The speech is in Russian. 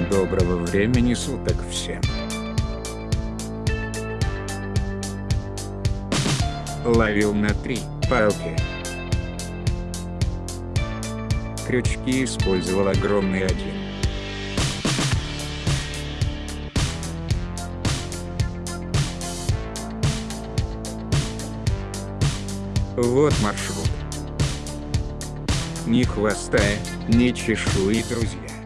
Доброго времени суток всем. Ловил на три палки. Крючки использовал огромный один. Вот маршрут. Ни хвоста, ни чешуи, друзья.